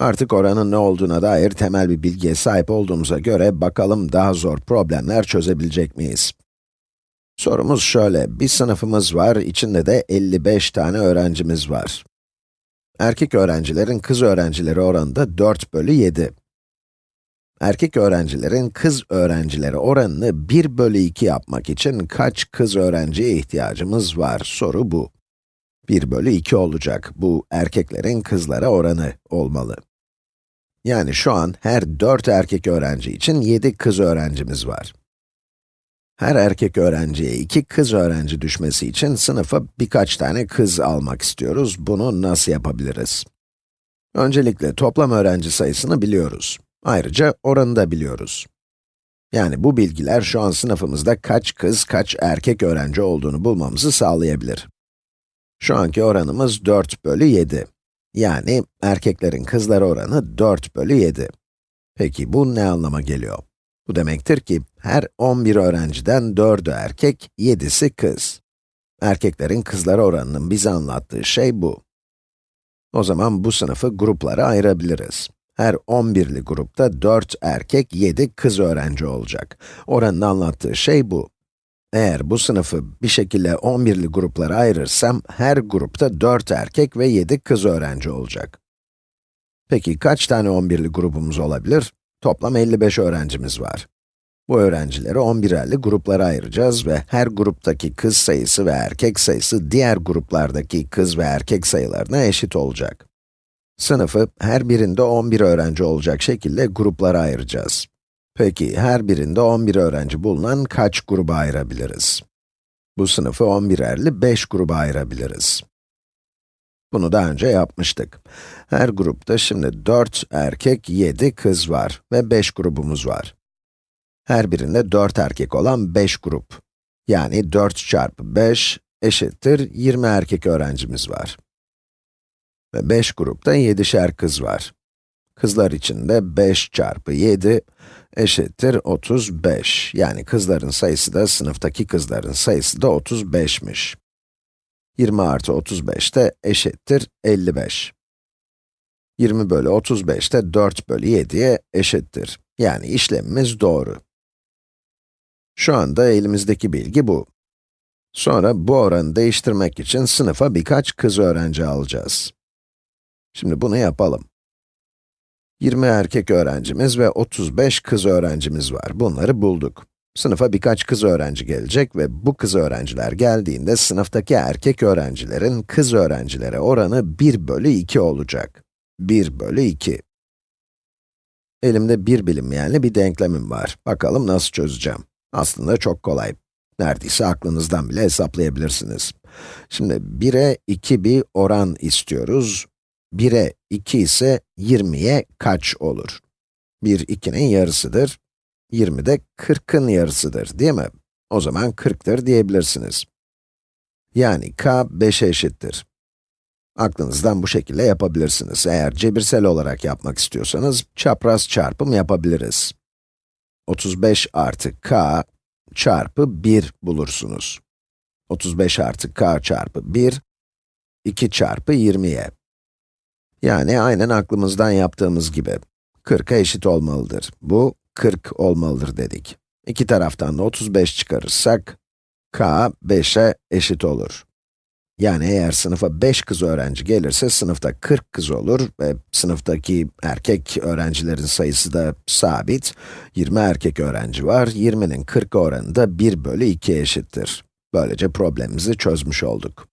Artık oranın ne olduğuna dair temel bir bilgiye sahip olduğumuza göre bakalım daha zor problemler çözebilecek miyiz? Sorumuz şöyle, bir sınıfımız var, içinde de 55 tane öğrencimiz var. Erkek öğrencilerin kız öğrencileri oranı da 4 bölü 7. Erkek öğrencilerin kız öğrencileri oranını 1 bölü 2 yapmak için kaç kız öğrenciye ihtiyacımız var? Soru bu. 1 bölü 2 olacak. Bu erkeklerin kızlara oranı olmalı. Yani şu an her 4 erkek öğrenci için 7 kız öğrencimiz var. Her erkek öğrenciye 2 kız öğrenci düşmesi için sınıfa birkaç tane kız almak istiyoruz. Bunu nasıl yapabiliriz? Öncelikle toplam öğrenci sayısını biliyoruz. Ayrıca oranı da biliyoruz. Yani bu bilgiler şu an sınıfımızda kaç kız, kaç erkek öğrenci olduğunu bulmamızı sağlayabilir. Şu anki oranımız 4 bölü 7. Yani erkeklerin kızlara oranı 4 bölü 7. Peki bu ne anlama geliyor? Bu demektir ki her 11 öğrenciden 4'ü erkek, 7'si kız. Erkeklerin kızlara oranının bize anlattığı şey bu. O zaman bu sınıfı gruplara ayırabiliriz. Her 11'li grupta 4 erkek, 7 kız öğrenci olacak. Oranın anlattığı şey bu. Eğer bu sınıfı bir şekilde 11'li gruplara ayırırsam, her grupta 4 erkek ve 7 kız öğrenci olacak. Peki kaç tane 11'li grubumuz olabilir? Toplam 55 öğrencimiz var. Bu öğrencileri 11'erli gruplara ayıracağız ve her gruptaki kız sayısı ve erkek sayısı diğer gruplardaki kız ve erkek sayılarına eşit olacak. Sınıfı her birinde 11 öğrenci olacak şekilde gruplara ayıracağız. Peki, her birinde 11 öğrenci bulunan kaç gruba ayırabiliriz? Bu sınıfı 11'erli 5 gruba ayırabiliriz. Bunu daha önce yapmıştık. Her grupta şimdi 4 erkek, 7 kız var ve 5 grubumuz var. Her birinde 4 erkek olan 5 grup. Yani 4 çarpı 5 eşittir 20 erkek öğrencimiz var. Ve 5 grupta 7'şer kız var. Kızlar için de 5 çarpı 7 eşittir 35. Yani kızların sayısı da, sınıftaki kızların sayısı da 35'miş. 20 artı 35 de eşittir 55. 20 bölü 35 de 4 bölü 7'ye eşittir. Yani işlemimiz doğru. Şu anda elimizdeki bilgi bu. Sonra bu oranı değiştirmek için sınıfa birkaç kız öğrenci alacağız. Şimdi bunu yapalım. 20 erkek öğrencimiz ve 35 kız öğrencimiz var. Bunları bulduk. Sınıfa birkaç kız öğrenci gelecek ve bu kız öğrenciler geldiğinde sınıftaki erkek öğrencilerin kız öğrencilere oranı 1 bölü 2 olacak. 1 bölü 2. Elimde bir bilinmeyenli bir denklemim var. Bakalım nasıl çözeceğim. Aslında çok kolay. Neredeyse aklınızdan bile hesaplayabilirsiniz. Şimdi 1'e 2 bir oran istiyoruz. 1'e 2 ise 20'ye kaç olur? 1, 2'nin yarısıdır. 20 de 40'ın yarısıdır, değil mi? O zaman 40'tır diyebilirsiniz. Yani k 5'e eşittir. Aklınızdan bu şekilde yapabilirsiniz. Eğer cebirsel olarak yapmak istiyorsanız, çapraz çarpım yapabiliriz. 35 artı k çarpı 1 bulursunuz. 35 artı k çarpı 1, 2 çarpı 20'ye. Yani aynen aklımızdan yaptığımız gibi. 40'a eşit olmalıdır. Bu 40 olmalıdır dedik. İki taraftan da 35 çıkarırsak, k 5'e eşit olur. Yani eğer sınıfa 5 kız öğrenci gelirse sınıfta 40 kız olur ve sınıftaki erkek öğrencilerin sayısı da sabit. 20 erkek öğrenci var, 20'nin 40 oranı da 1 bölü 2 eşittir. Böylece problemimizi çözmüş olduk.